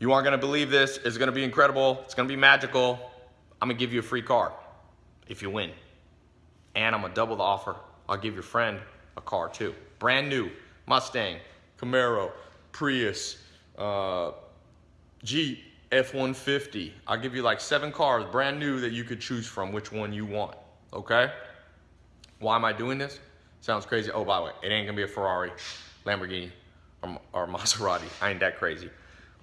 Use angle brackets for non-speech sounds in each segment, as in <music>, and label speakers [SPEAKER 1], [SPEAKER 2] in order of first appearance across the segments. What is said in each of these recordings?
[SPEAKER 1] You aren't gonna believe this. It's gonna be incredible. It's gonna be magical. I'm gonna give you a free car if you win. And I'm gonna double the offer. I'll give your friend a car too. Brand new Mustang, Camaro, Prius, uh, Jeep, F-150. I'll give you like seven cars, brand new, that you could choose from which one you want, okay? Why am I doing this? Sounds crazy. Oh, by the way, it ain't gonna be a Ferrari, Lamborghini, or, or Maserati. I ain't that crazy.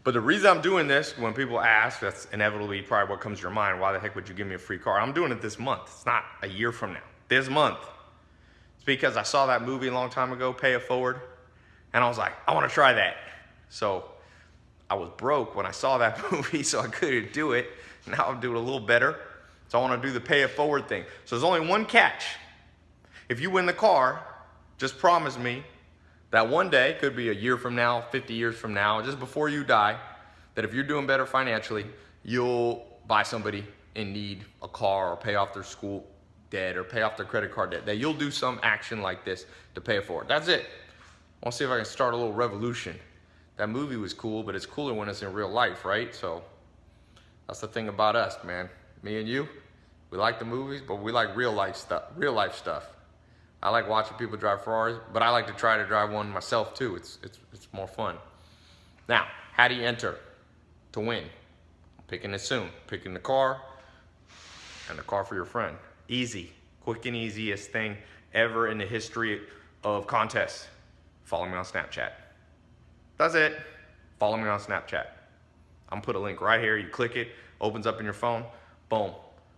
[SPEAKER 1] But the reason I'm doing this, when people ask, that's inevitably probably what comes to your mind, why the heck would you give me a free car? I'm doing it this month. It's not a year from now. This month. It's because I saw that movie a long time ago, Pay It Forward, and I was like, I wanna try that. So I was broke when I saw that <laughs> movie, so I couldn't do it. Now I'm doing a little better. So I wanna do the Pay It Forward thing. So there's only one catch. If you win the car, just promise me that one day, could be a year from now, 50 years from now, just before you die, that if you're doing better financially, you'll buy somebody in need a car or pay off their school debt or pay off their credit card debt, that you'll do some action like this to pay for it. That's it. I want to see if I can start a little revolution. That movie was cool, but it's cooler when it's in real life, right? So that's the thing about us, man. Me and you, we like the movies, but we like real life stuff. Real life stuff. I like watching people drive Ferraris, but I like to try to drive one myself too. It's, it's, it's more fun. Now, how do you enter to win? Picking it soon. Picking the car and the car for your friend. Easy, quick and easiest thing ever in the history of contests. Follow me on Snapchat. That's it. Follow me on Snapchat. I'm gonna put a link right here. You click it, opens up in your phone, boom.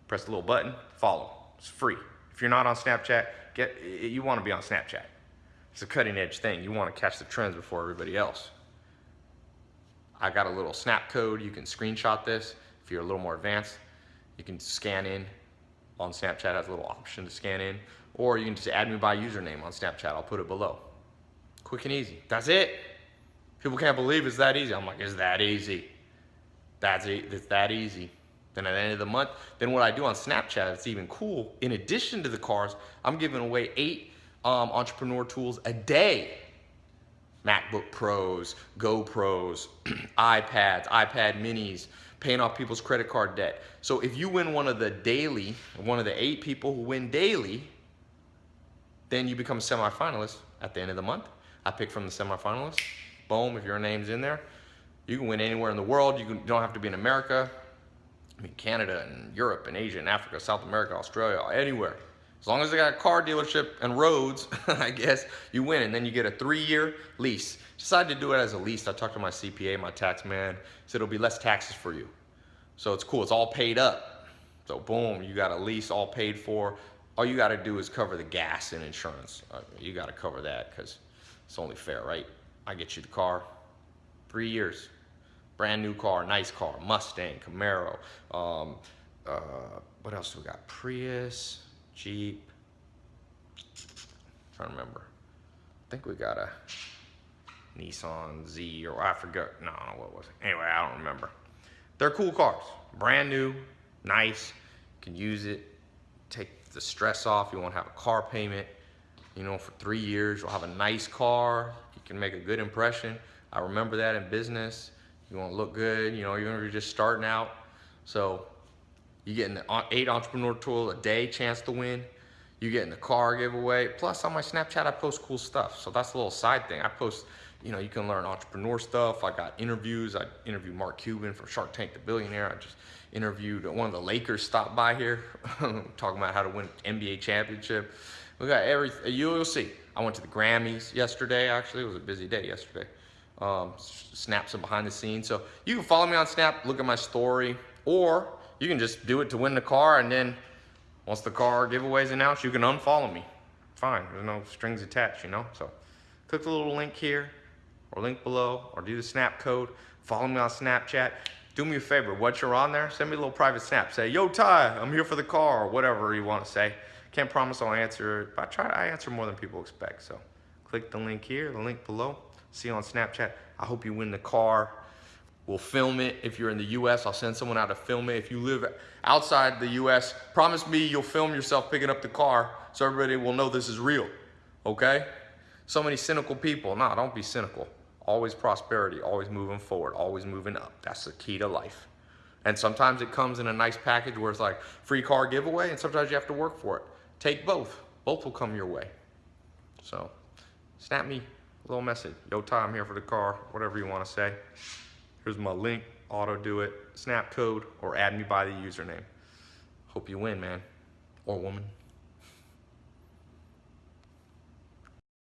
[SPEAKER 1] Press the little button, follow. It's free. If you're not on Snapchat, Get, you want to be on Snapchat. It's a cutting edge thing. You want to catch the trends before everybody else. I got a little snap code. You can screenshot this. If you're a little more advanced, you can scan in on Snapchat has a little option to scan in. Or you can just add me by username on Snapchat. I'll put it below. Quick and easy. That's it. People can't believe it's that easy. I'm like, it's that easy. That's it. It's that easy. Then at the end of the month, then what I do on Snapchat, it's even cool. In addition to the cars, I'm giving away eight um, entrepreneur tools a day. MacBook Pros, GoPros, <clears throat> iPads, iPad minis, paying off people's credit card debt. So if you win one of the daily, one of the eight people who win daily, then you become a semifinalist at the end of the month. I pick from the semifinalists. Boom, if your name's in there. You can win anywhere in the world. You, can, you don't have to be in America. I mean, Canada and Europe and Asia and Africa, South America, Australia, anywhere. As long as they got a car dealership and roads, <laughs> I guess, you win. And then you get a three-year lease. Decided to do it as a lease. I talked to my CPA, my tax man. Said it'll be less taxes for you. So it's cool. It's all paid up. So boom, you got a lease all paid for. All you got to do is cover the gas and insurance. Uh, you got to cover that because it's only fair, right? I get you the car. Three years. Brand new car, nice car, Mustang, Camaro. Um, uh, what else do we got? Prius, Jeep. I'm trying to remember. I think we got a Nissan Z or I forgot. No, what was it? Anyway, I don't remember. They're cool cars. Brand new, nice. You can use it. Take the stress off. You won't have a car payment. You know, for three years, you'll have a nice car. You can make a good impression. I remember that in business. You want to look good, you know, even if you're just starting out. So you getting the eight entrepreneur tool a day chance to win. You getting the car giveaway. Plus on my Snapchat, I post cool stuff. So that's a little side thing. I post, you know, you can learn entrepreneur stuff. I got interviews. I interviewed Mark Cuban from Shark Tank the Billionaire. I just interviewed one of the Lakers stopped by here <laughs> talking about how to win NBA championship. We got everything. You'll see. I went to the Grammys yesterday, actually. It was a busy day yesterday um, snap some behind the scenes. So you can follow me on Snap, look at my story, or you can just do it to win the car and then once the car giveaway is announced, you can unfollow me. Fine, there's no strings attached, you know? So click the little link here or link below or do the snap code. Follow me on Snapchat. Do me a favor, once you're on there, send me a little private snap. Say, yo, Tai, I'm here for the car, or whatever you want to say. Can't promise I'll answer, but I try I answer more than people expect. So click the link here, the link below. See you on Snapchat. I hope you win the car. We'll film it. If you're in the US, I'll send someone out to film it. If you live outside the US, promise me you'll film yourself picking up the car so everybody will know this is real, okay? So many cynical people. Nah, don't be cynical. always prosperity, always moving forward, always moving up. That's the key to life. And sometimes it comes in a nice package where it's like free car giveaway, and sometimes you have to work for it. Take both. Both will come your way. So, snap me little message. Yo, Tai, I'm here for the car, whatever you want to say. Here's my link, auto do it, snap code, or add me by the username. Hope you win, man. Or woman.